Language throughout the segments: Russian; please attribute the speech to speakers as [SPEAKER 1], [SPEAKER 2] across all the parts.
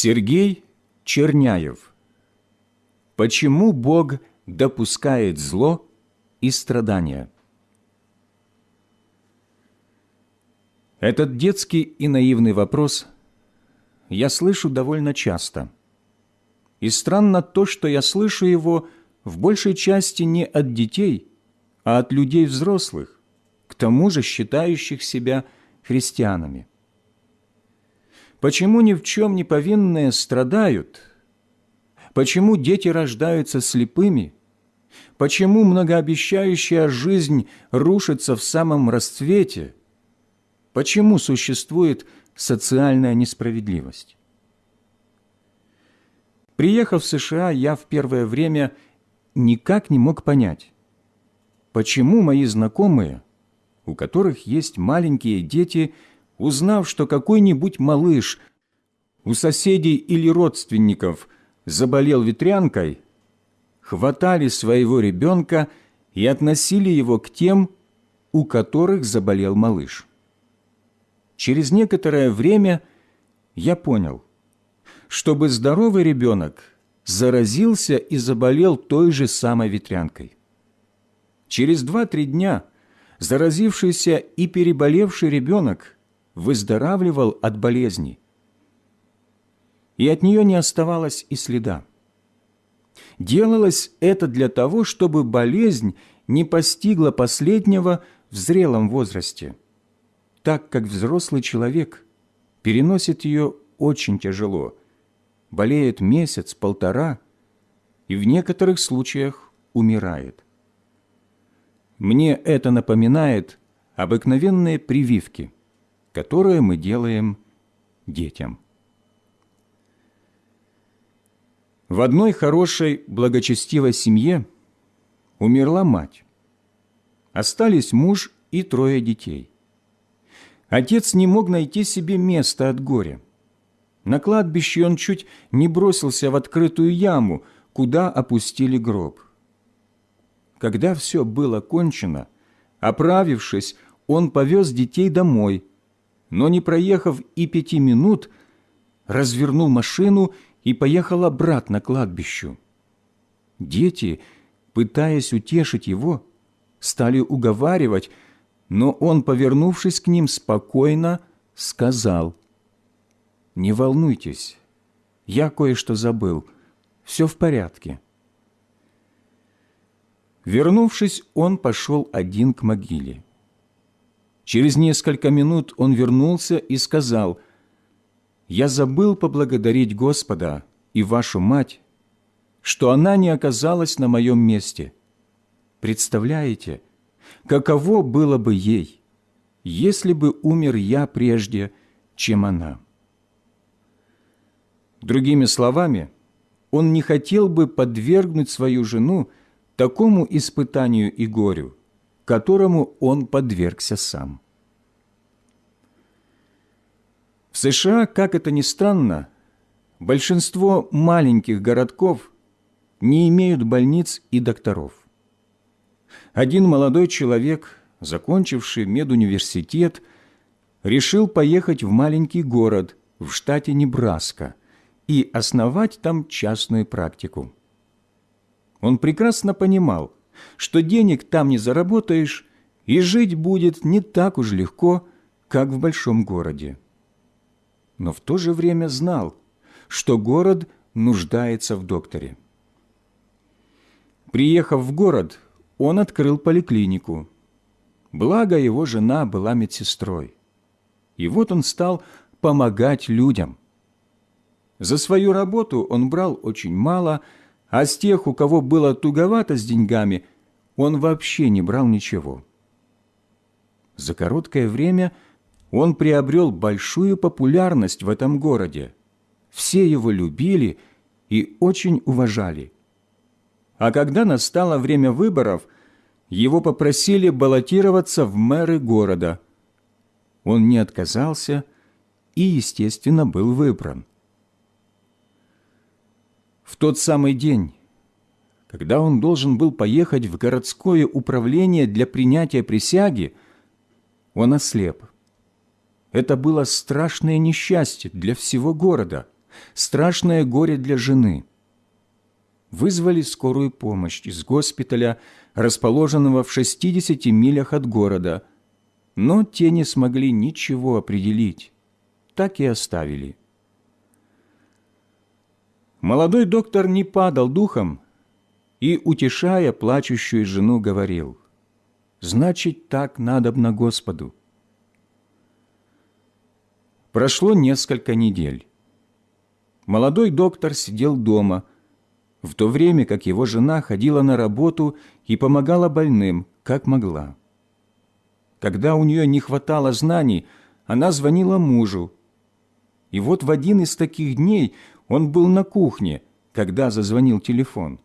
[SPEAKER 1] Сергей Черняев. Почему Бог допускает зло и страдания? Этот детский и наивный вопрос я слышу довольно часто. И странно то, что я слышу его в большей части не от детей, а от людей взрослых, к тому же считающих себя христианами. Почему ни в чем не повинные страдают? Почему дети рождаются слепыми? Почему многообещающая жизнь рушится в самом расцвете? Почему существует социальная несправедливость? Приехав в США, я в первое время никак не мог понять, почему мои знакомые, у которых есть маленькие дети, узнав, что какой-нибудь малыш у соседей или родственников заболел ветрянкой, хватали своего ребенка и относили его к тем, у которых заболел малыш. Через некоторое время я понял, чтобы здоровый ребенок заразился и заболел той же самой ветрянкой. Через два-три дня заразившийся и переболевший ребенок выздоравливал от болезни, и от нее не оставалось и следа. Делалось это для того, чтобы болезнь не постигла последнего в зрелом возрасте, так как взрослый человек переносит ее очень тяжело, болеет месяц-полтора и в некоторых случаях умирает. Мне это напоминает обыкновенные прививки – которое мы делаем детям. В одной хорошей, благочестивой семье умерла мать. Остались муж и трое детей. Отец не мог найти себе места от горя. На кладбище он чуть не бросился в открытую яму, куда опустили гроб. Когда все было кончено, оправившись, он повез детей домой – но не проехав и пяти минут, развернул машину и поехал обратно к кладбищу. Дети, пытаясь утешить его, стали уговаривать, но он, повернувшись к ним спокойно, сказал, «Не волнуйтесь, я кое-что забыл, все в порядке». Вернувшись, он пошел один к могиле. Через несколько минут он вернулся и сказал, «Я забыл поблагодарить Господа и вашу мать, что она не оказалась на моем месте. Представляете, каково было бы ей, если бы умер я прежде, чем она?» Другими словами, он не хотел бы подвергнуть свою жену такому испытанию и горю, которому он подвергся сам. В США, как это ни странно, большинство маленьких городков не имеют больниц и докторов. Один молодой человек, закончивший медуниверситет, решил поехать в маленький город в штате Небраска и основать там частную практику. Он прекрасно понимал, что денег там не заработаешь, и жить будет не так уж легко, как в большом городе. Но в то же время знал, что город нуждается в докторе. Приехав в город, он открыл поликлинику. Благо, его жена была медсестрой. И вот он стал помогать людям. За свою работу он брал очень мало, а с тех, у кого было туговато с деньгами, он вообще не брал ничего. За короткое время он приобрел большую популярность в этом городе. Все его любили и очень уважали. А когда настало время выборов, его попросили баллотироваться в мэры города. Он не отказался и, естественно, был выбран. В тот самый день, когда он должен был поехать в городское управление для принятия присяги, он ослеп. Это было страшное несчастье для всего города, страшное горе для жены. Вызвали скорую помощь из госпиталя, расположенного в 60 милях от города, но те не смогли ничего определить, так и оставили. Молодой доктор не падал духом и, утешая плачущую жену, говорил, «Значит, так надобно Господу». Прошло несколько недель. Молодой доктор сидел дома, в то время как его жена ходила на работу и помогала больным, как могла. Когда у нее не хватало знаний, она звонила мужу. И вот в один из таких дней он был на кухне, когда зазвонил телефон.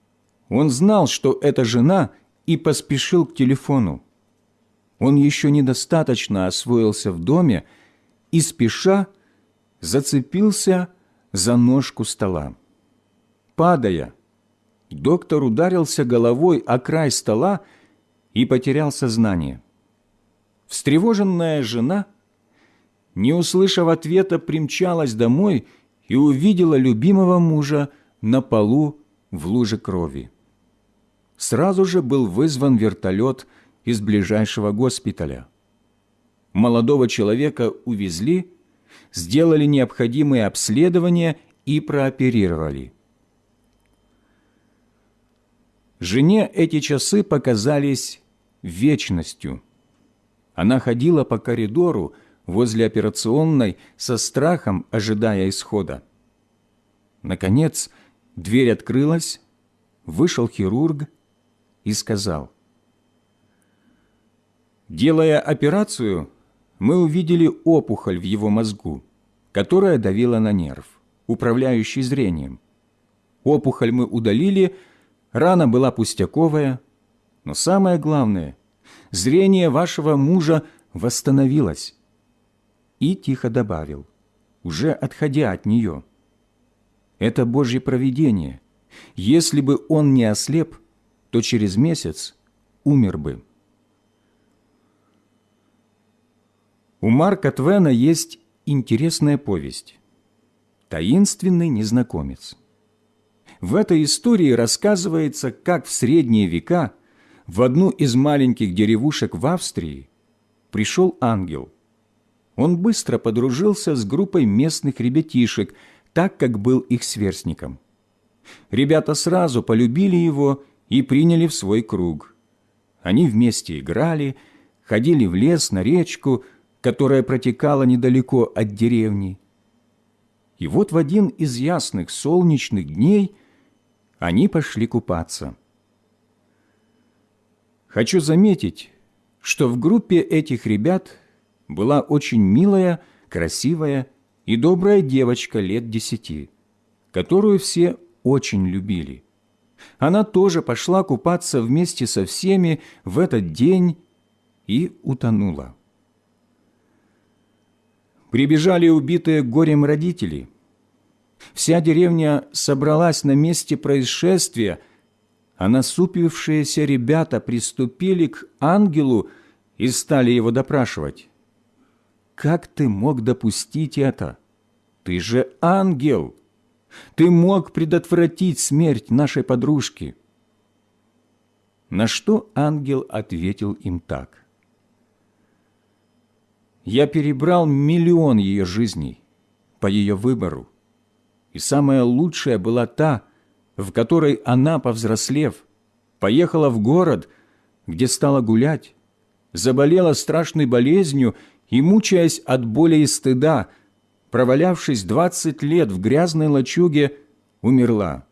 [SPEAKER 1] Он знал, что это жена, и поспешил к телефону. Он еще недостаточно освоился в доме и, спеша, зацепился за ножку стола. Падая, доктор ударился головой о край стола и потерял сознание. Встревоженная жена, не услышав ответа, примчалась домой и увидела любимого мужа на полу в луже крови. Сразу же был вызван вертолет из ближайшего госпиталя. Молодого человека увезли, сделали необходимые обследования и прооперировали. Жене эти часы показались вечностью. Она ходила по коридору, возле операционной со страхом ожидая исхода. Наконец, дверь открылась, вышел хирург и сказал, «Делая операцию, мы увидели опухоль в его мозгу, которая давила на нерв, управляющий зрением. Опухоль мы удалили, рана была пустяковая, но самое главное, зрение вашего мужа восстановилось и тихо добавил, уже отходя от нее. «Это Божье провидение. Если бы он не ослеп, то через месяц умер бы». У Марка Твена есть интересная повесть «Таинственный незнакомец». В этой истории рассказывается, как в средние века в одну из маленьких деревушек в Австрии пришел ангел – он быстро подружился с группой местных ребятишек, так как был их сверстником. Ребята сразу полюбили его и приняли в свой круг. Они вместе играли, ходили в лес, на речку, которая протекала недалеко от деревни. И вот в один из ясных солнечных дней они пошли купаться. Хочу заметить, что в группе этих ребят – была очень милая, красивая и добрая девочка лет десяти, которую все очень любили. Она тоже пошла купаться вместе со всеми в этот день и утонула. Прибежали убитые горем родители. Вся деревня собралась на месте происшествия, а насупившиеся ребята приступили к ангелу и стали его допрашивать. Как ты мог допустить это? Ты же ангел! Ты мог предотвратить смерть нашей подружки!» На что ангел ответил им так. «Я перебрал миллион ее жизней по ее выбору, и самая лучшая была та, в которой она, повзрослев, поехала в город, где стала гулять, заболела страшной болезнью и, мучаясь от боли и стыда, провалявшись двадцать лет в грязной лачуге, умерла.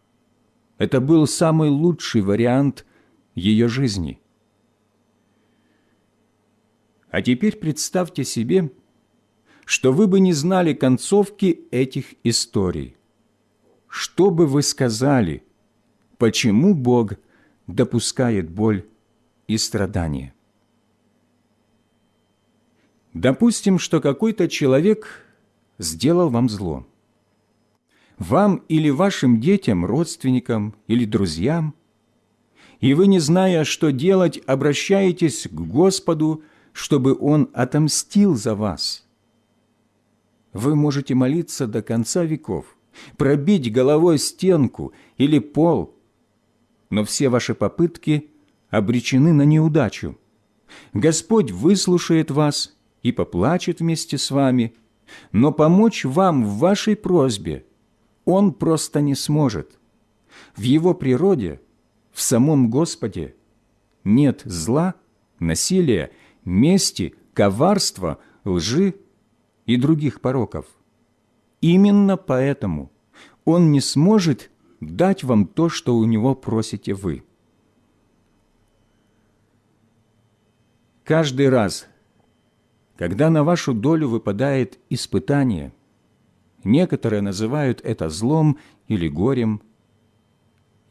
[SPEAKER 1] Это был самый лучший вариант ее жизни. А теперь представьте себе, что вы бы не знали концовки этих историй. Что бы вы сказали, почему Бог допускает боль и страдания? Допустим, что какой-то человек сделал вам зло. Вам или вашим детям, родственникам или друзьям, и вы, не зная, что делать, обращаетесь к Господу, чтобы Он отомстил за вас. Вы можете молиться до конца веков, пробить головой стенку или пол, но все ваши попытки обречены на неудачу. Господь выслушает вас и поплачет вместе с вами, но помочь вам в вашей просьбе Он просто не сможет. В Его природе, в самом Господе, нет зла, насилия, мести, коварства, лжи и других пороков. Именно поэтому Он не сможет дать вам то, что у Него просите вы. Каждый раз, когда на вашу долю выпадает испытание, некоторые называют это злом или горем,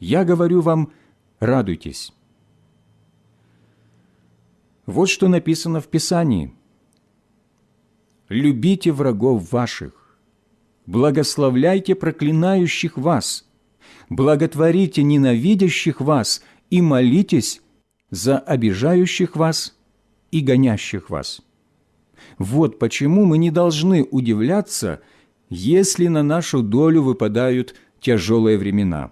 [SPEAKER 1] я говорю вам, радуйтесь. Вот что написано в Писании. «Любите врагов ваших, благословляйте проклинающих вас, благотворите ненавидящих вас и молитесь за обижающих вас и гонящих вас». Вот почему мы не должны удивляться, если на нашу долю выпадают тяжелые времена.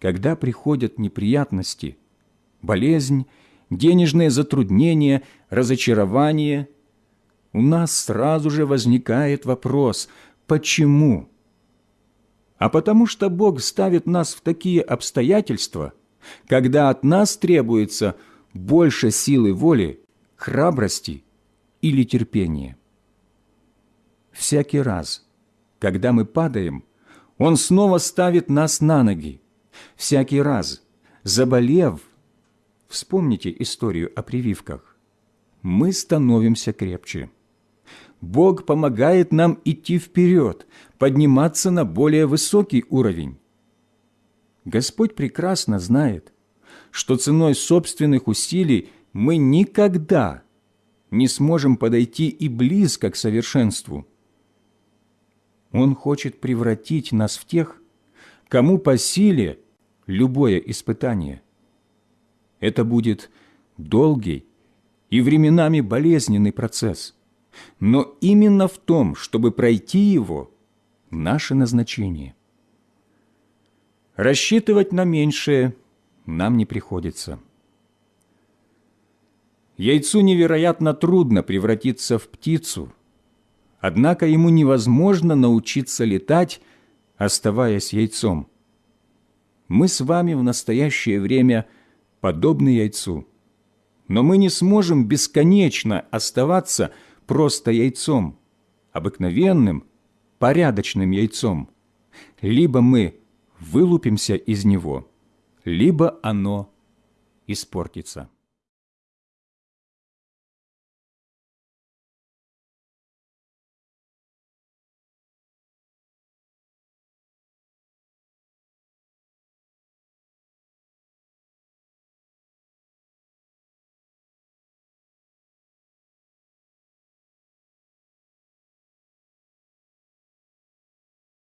[SPEAKER 1] Когда приходят неприятности, болезнь, денежные затруднения, разочарование, у нас сразу же возникает вопрос «почему?». А потому что Бог ставит нас в такие обстоятельства, когда от нас требуется больше силы воли, храбрости или терпения. Всякий раз, когда мы падаем, Он снова ставит нас на ноги. Всякий раз, заболев, Вспомните историю о прививках. Мы становимся крепче. Бог помогает нам идти вперед, подниматься на более высокий уровень. Господь прекрасно знает, что ценой собственных усилий мы никогда не сможем подойти и близко к совершенству. Он хочет превратить нас в тех, кому по силе любое испытание – это будет долгий и временами болезненный процесс. Но именно в том, чтобы пройти его, наше назначение. Рассчитывать на меньшее нам не приходится. Яйцу невероятно трудно превратиться в птицу, однако ему невозможно научиться летать, оставаясь яйцом. Мы с вами в настоящее время – подобны яйцу. Но мы не сможем бесконечно оставаться просто яйцом, обыкновенным, порядочным яйцом. Либо мы вылупимся из него, либо оно испортится.